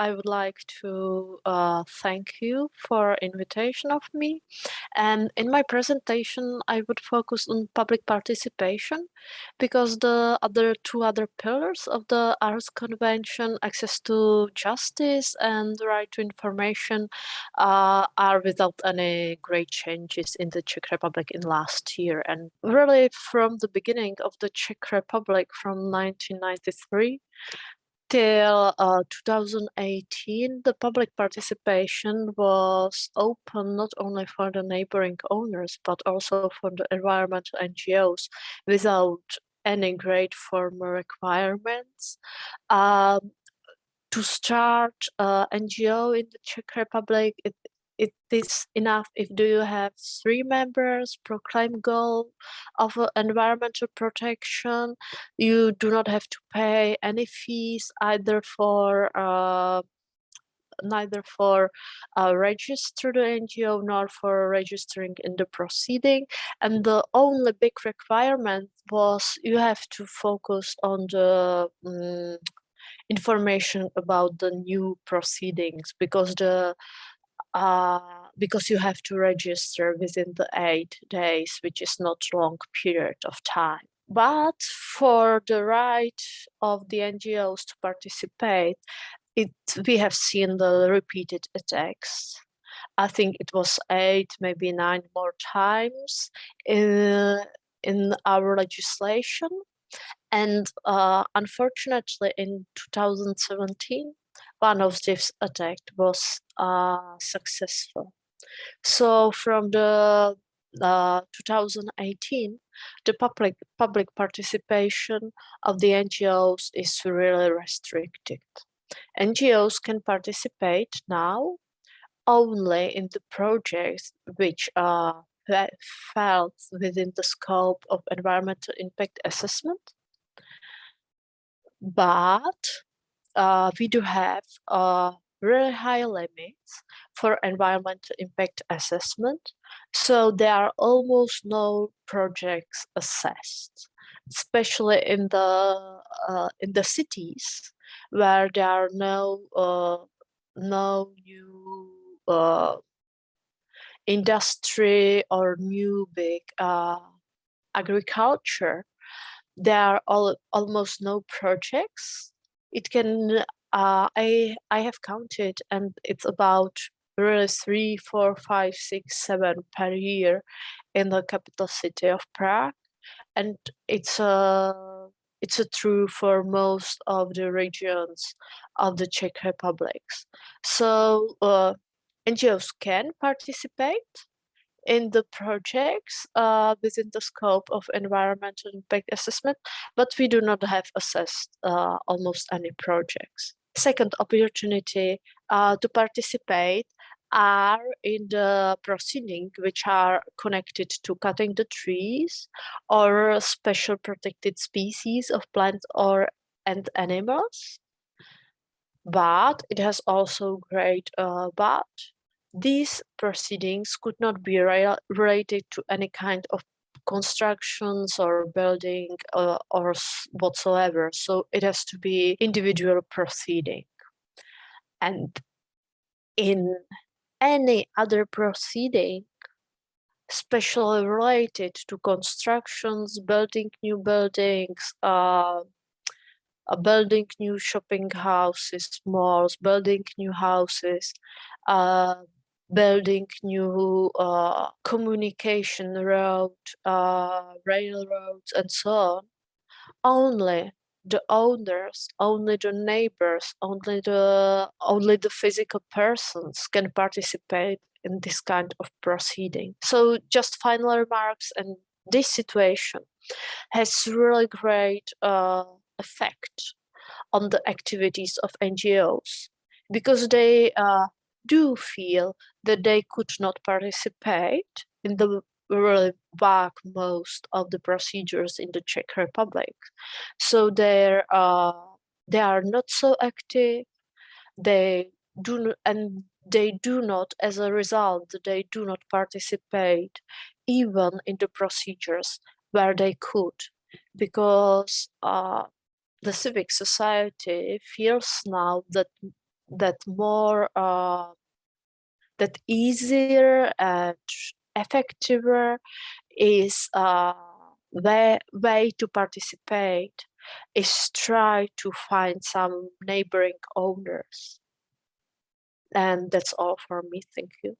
I would like to uh, thank you for invitation of me. And in my presentation, I would focus on public participation because the other two other pillars of the Aarhus Convention, access to justice and the right to information, uh, are without any great changes in the Czech Republic in last year. And really from the beginning of the Czech Republic from 1993, till uh, 2018, the public participation was open not only for the neighboring owners, but also for the environmental NGOs without any great formal requirements. Um, to start uh, NGO in the Czech Republic, it it is enough if do you have three members proclaim goal of uh, environmental protection you do not have to pay any fees either for uh, neither for uh, register the NGO nor for registering in the proceeding. And the only big requirement was you have to focus on the um, information about the new proceedings because the uh, because you have to register within the eight days, which is not long period of time. But for the right of the NGOs to participate, it we have seen the repeated attacks. I think it was eight, maybe nine more times in, in our legislation. And uh, unfortunately, in 2017, one of these attacks was uh, successful. So from the uh, 2018, the public public participation of the NGOs is really restricted. NGOs can participate now only in the projects which are felt within the scope of environmental impact assessment. But we do have uh, really high limits for environmental impact assessment. So there are almost no projects assessed, especially in the uh, in the cities where there are no uh, no new uh, industry or new big uh, agriculture. There are all, almost no projects it can uh, I I have counted and it's about really three, four, five, six, seven per year in the capital city of Prague, and it's a it's a true for most of the regions of the Czech Republic. So uh, NGOs can participate in the projects uh, within the scope of environmental impact assessment, but we do not have assessed uh, almost any projects. Second opportunity uh, to participate are in the proceeding which are connected to cutting the trees or special protected species of plants or and animals. But it has also great uh, but these proceedings could not be related to any kind of constructions or building uh, or whatsoever. So it has to be individual proceeding. And in any other proceeding, especially related to constructions, building new buildings, uh, uh, building new shopping houses, malls, building new houses, uh, building new uh, communication road, uh, railroads, and so on, only the owners, only the neighbors, only the only the physical persons can participate in this kind of proceeding. So just final remarks and this situation has really great uh, effect on the activities of NGOs because they uh, do feel that they could not participate in the really vast most of the procedures in the Czech Republic. So they're uh, they are not so active. They do and they do not, as a result, they do not participate even in the procedures where they could, because uh, the civic society feels now that that more uh, that easier and effective is uh, the way to participate is try to find some neighboring owners. And that's all for me. Thank you